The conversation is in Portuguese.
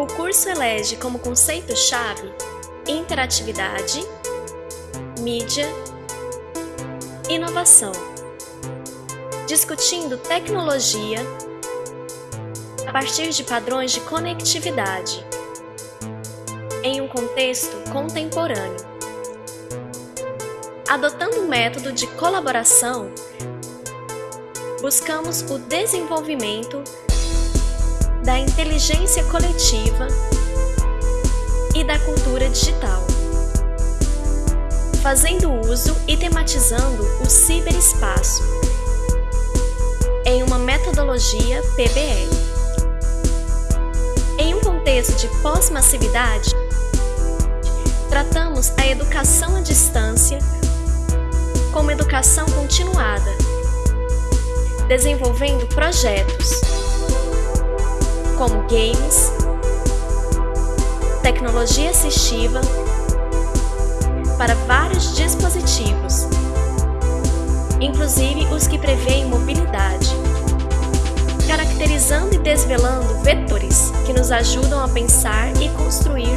O curso elege como conceito-chave interatividade, mídia, inovação, discutindo tecnologia a partir de padrões de conectividade em um contexto contemporâneo. Adotando um método de colaboração, buscamos o desenvolvimento da inteligência coletiva e da cultura digital, fazendo uso e tematizando o ciberespaço em uma metodologia PBL. Em um contexto de pós-massividade, tratamos a educação à distância como educação continuada, desenvolvendo projetos como games, tecnologia assistiva para vários dispositivos, inclusive os que prevêem mobilidade, caracterizando e desvelando vetores que nos ajudam a pensar e construir